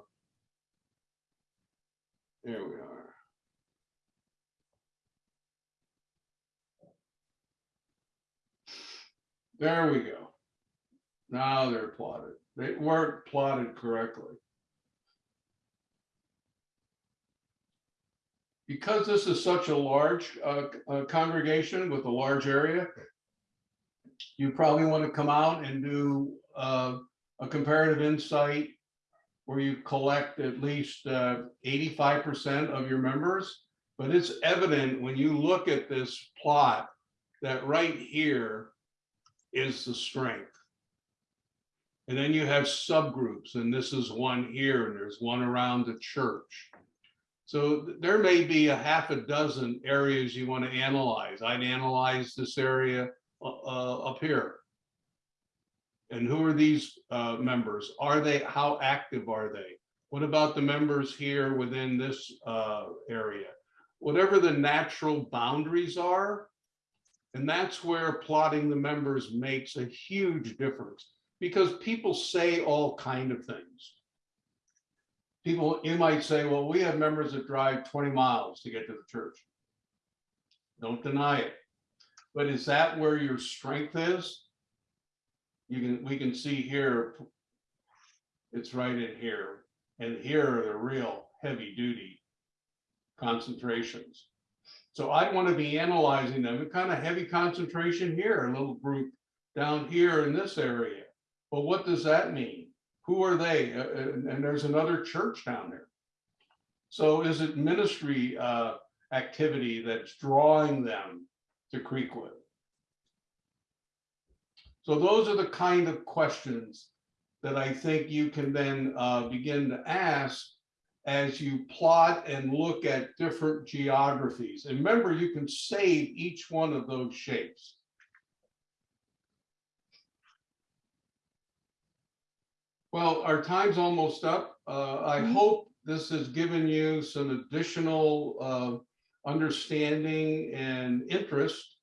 there we are. There we go. Now they're plotted. They weren't plotted correctly. Because this is such a large uh, uh, congregation with a large area, you probably want to come out and do uh, a comparative insight where you collect at least uh, eighty-five percent of your members. But it's evident when you look at this plot that right here is the strength. And then you have subgroups, and this is one here, and there's one around the church. So there may be a half a dozen areas you want to analyze. I'd analyze this area uh, uh, up here. And who are these uh, members? Are they, how active are they? What about the members here within this uh, area? Whatever the natural boundaries are, and that's where plotting the members makes a huge difference because people say all kind of things. People, you might say, well, we have members that drive 20 miles to get to the church. Don't deny it. But is that where your strength is? You can, we can see here, it's right in here. And here are the real heavy duty concentrations. So I want to be analyzing them, a kind of heavy concentration here, a little group down here in this area. But what does that mean? Who are they? And, and there's another church down there. So is it ministry uh, activity that's drawing them to Creekwood? So those are the kind of questions that I think you can then uh, begin to ask as you plot and look at different geographies. And remember, you can save each one of those shapes. Well, our time's almost up. Uh, I Mhm. hope this has given you some additional uh, understanding and interest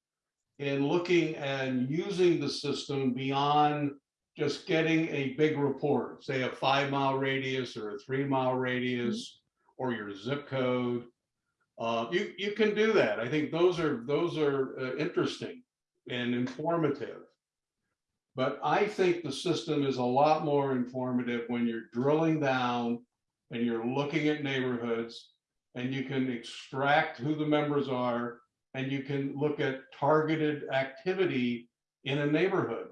in looking and using the system beyond just getting a big report, say a five mile radius or a three mile radius or your zip code. Uh, you, you can do that. I think those are, those are uh, interesting and informative. But I think the system is a lot more informative when you're drilling down and you're looking at neighborhoods and you can extract who the members are and you can look at targeted activity in a neighborhood.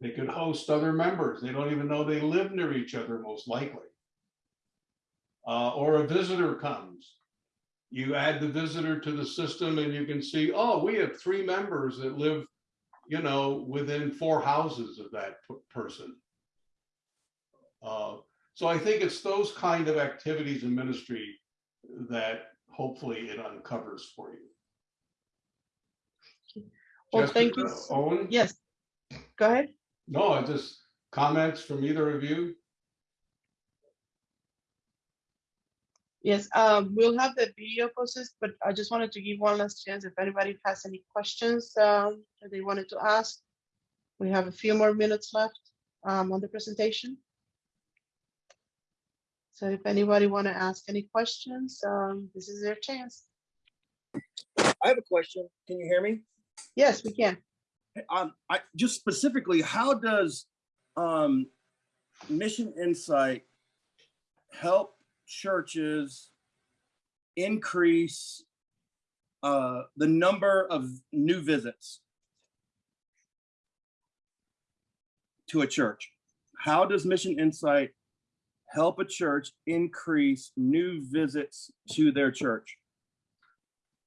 They could host other members. They don't even know they live near each other, most likely. Uh, or a visitor comes. You add the visitor to the system and you can see, oh, we have three members that live, you know, within four houses of that person. Uh, so I think it's those kind of activities in ministry that hopefully it uncovers for you. Well, thank you. Jessica, Owen? Yes, go ahead. No, just comments from either of you? Yes, um, we'll have the video posted, but I just wanted to give one last chance if anybody has any questions, um, that they wanted to ask. We have a few more minutes left, um, on the presentation. So if anybody want to ask any questions, um, this is their chance. I have a question. Can you hear me? Yes, we can. Um, I just specifically, how does um, MissionInsite help churches increase uh, the number of new visits to a church? How does MissionInsite help a church increase new visits to their church?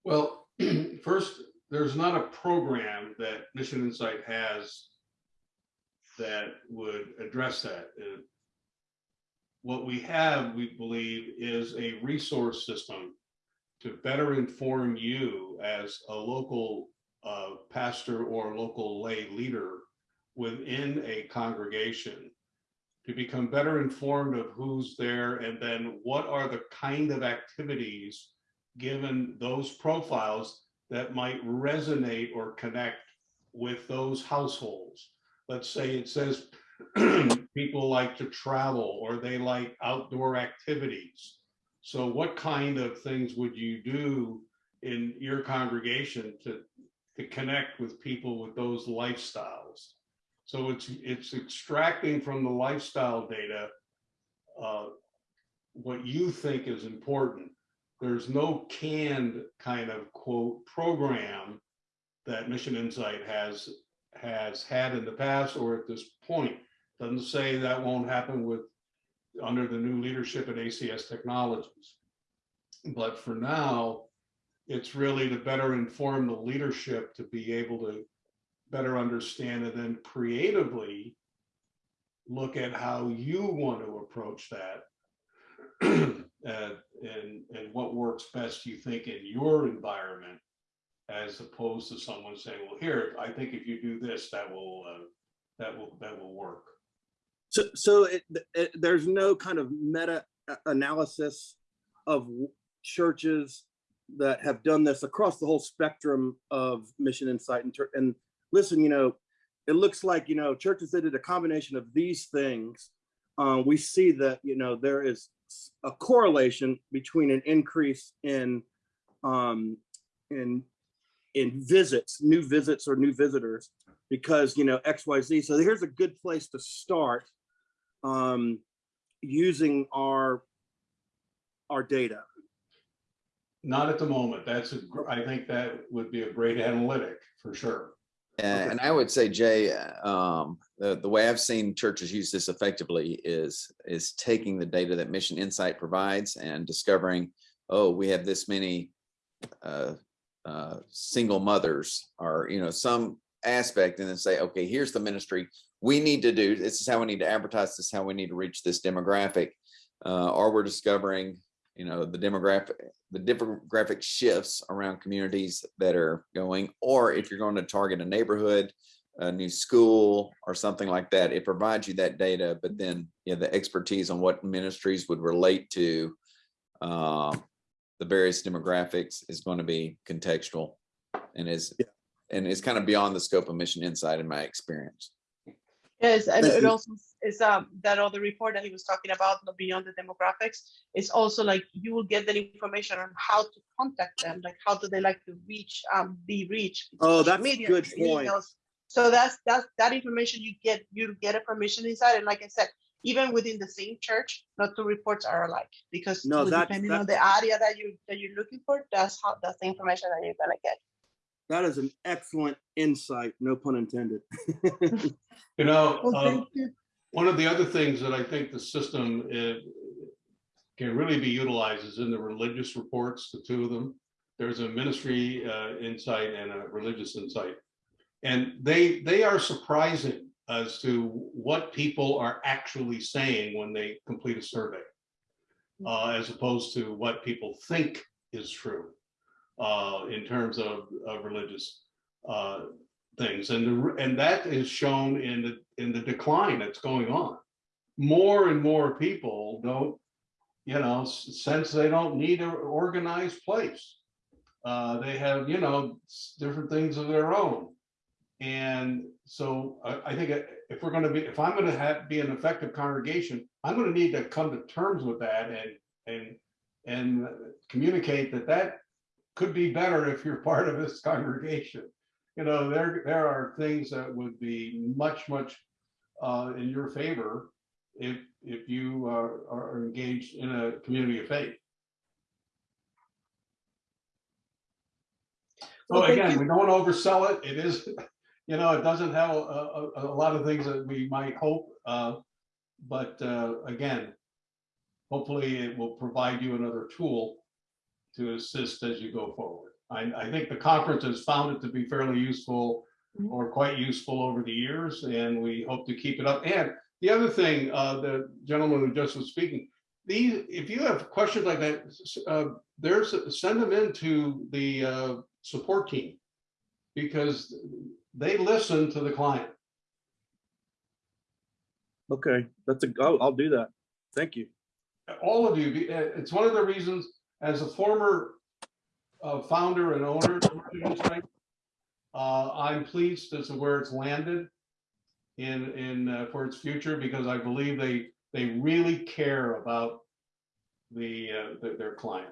Well, first, there's not a program that MissionInsite has that would address that. Uh, What we have, we believe, is a resource system to better inform you as a local uh, pastor or local lay leader within a congregation to become better informed of who's there and then what are the kind of activities given those profiles that might resonate or connect with those households. Let's say it says people like to travel or they like outdoor activities. So what kind of things would you do in your congregation to, to connect with people with those lifestyles? So it's, it's extracting from the lifestyle data uh, what you think is important there's no canned kind of quote program that MissionInsite has has had in the past or at this point. Doesn't say that won't happen with under the new leadership at ACS Technologies. But for now, it's really to better inform the leadership to be able to better understand and then creatively look at how you want to approach that uh, and and what works best you think in your environment as opposed to someone saying well here i think if you do this that will uh, that will that will work So, so it, it, there's no kind of meta analysis of churches that have done this across the whole spectrum of MissionInsite and, and listen, you know, it looks like, you know, churches that did a combination of these things. Uh, we see that, you know, there is a correlation between an increase in, um, in, in visits, new visits or new visitors because, you know, XYZ. So here's a good place to start um, using our our data. not at the moment that's a gr- i think that would be a great analytic for sure And, Okay. and I would say, Jay, um, the, the way I've seen churches use this effectively is, is taking the data that MissionInsite provides and discovering, oh, we have this many uh, uh, single mothers or, you know, some aspect and then say, okay, here's the ministry we need to do. This is how we need to advertise. This is how we need to reach this demographic. Uh, or we're discovering, you know, the demographic, the demographic shifts around communities that are going, or if you're going to target a neighborhood, a new school or something like that, it provides you that data, but then, you know, the expertise on what ministries would relate to uh, the various demographics is going to be contextual and is, Yeah. and is kind of beyond the scope of MissionInsite in my experience. Yes, and it also is um that other report that he was talking about, the beyond the demographics, is also like you will get that information on how to contact them, like how do they like to reach, um, be reached. Oh, social that's a good point. emails. So that's that's that information you get, you get it from MissionInsite, and like I said, even within the same church, not two reports are alike because No, that- depending that- on the area that you that you're looking for, that's how that's the information that you're gonna get. That is an excellent insight, no pun intended. You know, Well, um, you. one of the other things that I think the system uh, can really be utilized is in the religious reports, the two of them. There's a ministry uh, insight and a religious insight. And they, they are surprising as to what people are actually saying when they complete a survey. uh, as opposed to what people think is true uh, in terms of, of religious uh, things. And, the, and that is shown in the, in the decline that's going on. More and more people don't, you know, sense they don't need an organized place. Uh, they have, you know, different things of their own. And so I, I think if we're going to be, if I'm going to have, be an effective congregation, I'm going to need to come to terms with that and, and, and communicate that that could be better if you're part of this congregation. You know, there, there are things that would be much, much uh, in your favor if, if you are, are engaged in a community of faith. So thank again, we don't oversell it. It is, you know, it doesn't have a, a, a lot of things that we might hope. uh, But uh, again, hopefully it will provide you another tool to assist as you go forward. I, I think the conference has found it to be fairly useful Mhm. or quite useful over the years, and we hope to keep it up. And the other thing, uh, the gentleman who just was speaking, these, if you have questions like that, uh, there's, send them into the uh, support team because they listen to the client. Okay, that's a, I'll, I'll do that. Thank you. all of you, uh, it's one of the reasons, as a former uh, founder and owner, of MissionInsite, uh, I'm pleased as to where it's landed in, in, uh, for its future, because I believe they, they really care about the, uh, their- their client.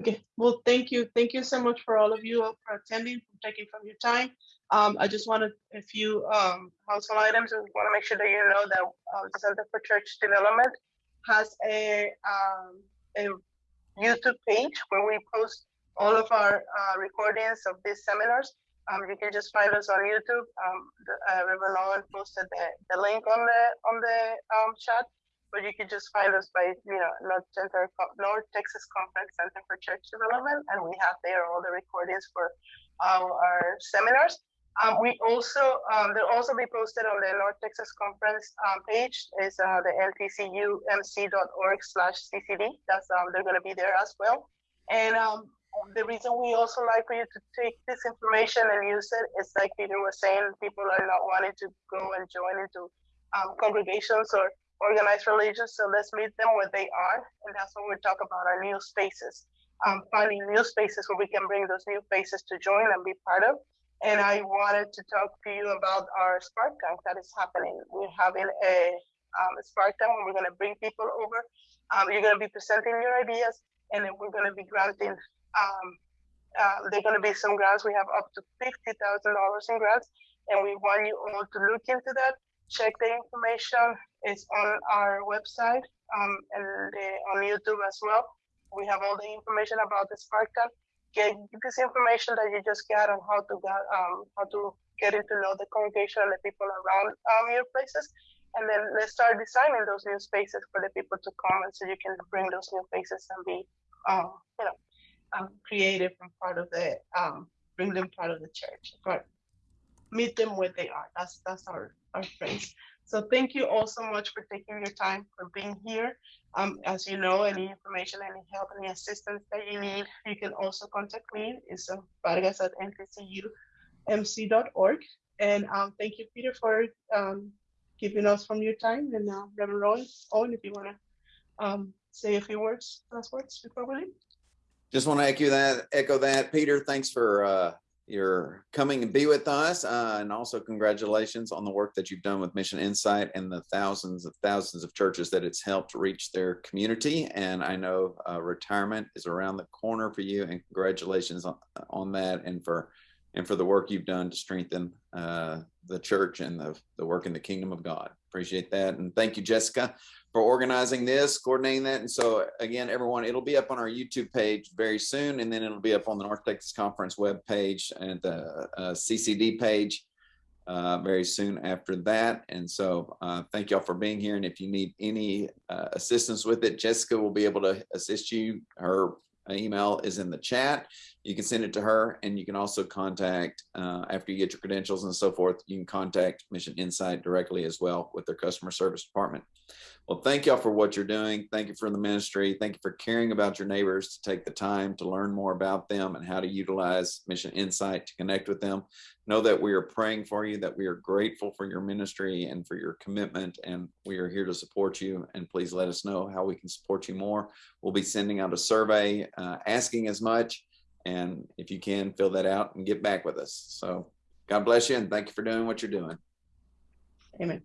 Okay, well, thank you. Thank you so much for all of you uh, for attending, for taking from your time. Um, I just wanted a few um, household items. We want to make sure that you know that uh, the Center for Church Development has a, um, a YouTube page where we post all of our uh, recordings of these seminars. Um, you can just find us on YouTube. Um, the, uh, Reverend Owen posted the, the link on the on the um, chat but you can just find us by, you know, North Center, North Texas Conference Center for Church Development, and we have there all the recordings for our, seminars. Um, we also, um, they'll also be posted on the North Texas Conference um, page. Is uh, the ntcumc.org slash ccd. That's um, they're going to be there as well. And um, the reason we also like for you to take this information and use it is like Peter was saying, people are not wanting to go and join into um, congregations or organized religions. So let's meet them where they are. And that's when we talk about our new spaces, um, finding new spaces where we can bring those new faces to join and be part of. And I wanted to talk to you about our Spark Tank that is happening. We're having a um, Spark Tank where we're going to bring people over. Um, you're going to be presenting your ideas, and then we're going to be granting. Um, uh, going to be some grants. We have up to fifty thousand dollars in grants, and we want you all to look into that. Check the information is on our website um, and on YouTube as well. We have all the information about the Spark Tank. Get this information that you just got on how to get um, how to getting to know the congregation and the people around um, your places, and then let's start designing those new spaces for the people to come, and so you can bring those new faces and be, um, you know, um, creative and part of the, um, bring them part of the church, but meet them where they are. That's, that's our, our friends. So thank you all so much for taking your time, for being here. Um, as you know, any information, any help, any assistance that you need, you can also contact me. It's uh, vargas at ntcumc.org. And um, thank you, Peter, for um, giving us from your time. And uh, Reverend Rowan, Owen, if you want to um, say a few words, last words before we leave. Just want to echo that, echo that. Peter, thanks for uh, your coming and be with us. uh, And also congratulations on the work that you've done with MissionInsite and the thousands of thousands of churches that it's helped reach their community. And I know uh, retirement is around the corner for you and congratulations on, on that and for and for the work you've done to strengthen uh, the church and the, the work in the kingdom of God. Appreciate that. And thank you, Jessica, for organizing this, coordinating that. And so again, everyone, it'll be up on our YouTube page very soon, and then it'll be up on the North Texas Conference webpage and the uh, CCD page uh, very soon after that. And so uh, thank y'all for being here. And if you need any uh, assistance with it, Jessica will be able to assist you. Her email is in the chat. You can send it to her and you can also contact, uh, after you get your credentials and so forth, you can contact MissionInsite directly as well with their customer service department. Well, thank y'all for what you're doing. Thank you for the ministry. Thank you for caring about your neighbors to take the time to learn more about them and how to utilize MissionInsite to connect with them. Know that we are praying for you, that we are grateful for your ministry and for your commitment, and we are here to support you. And please let us know how we can support you more. We'll be sending out a survey uh, asking as much. And if you can, fill that out and get back with us. So God bless you and thank you for doing what you're doing. Amen.